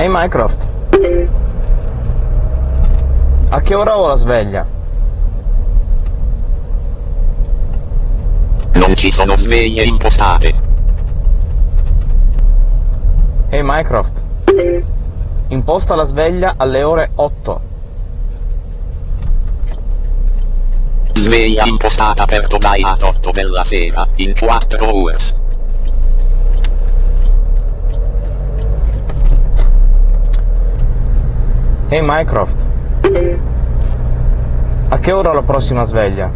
Ehi Mycroft. A che ora ho la sveglia? Non ci sono sveglie impostate. Ehi Mycroft. Imposta la sveglia alle ore 8. Sveglia impostata per domani a 8 della sera, in 4 hours. Ehi Mycroft. A che ora ho la prossima sveglia?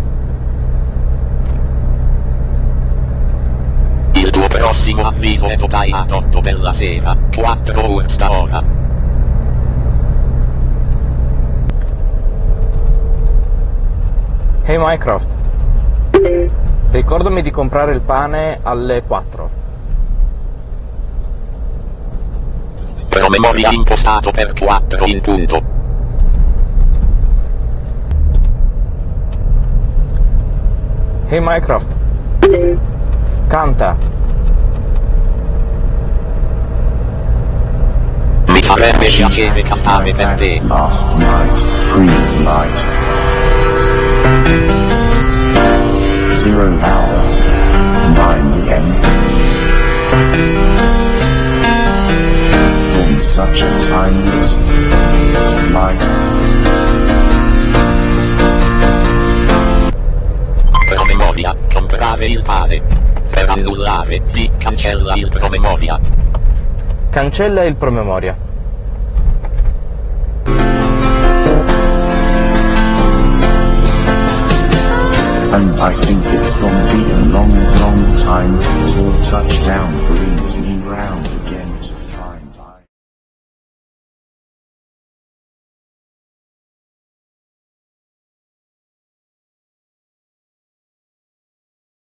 Il tuo prossimo avviso è domani a 8 della sera, 4 hours da ora. Ehi Mycroft. Ricordami di comprare il pane alle 4. Promemoria impostato per 4 in punto. Ehi Mycroft. Canta. Mi farebbe piacere cantare per te. Last night, pre-flight. Zero hour, 9 a.m. comprare il pane. Per annullare, di cancella il promemoria. Cancella il promemoria. And I think it's gonna be a long, long time till touchdown.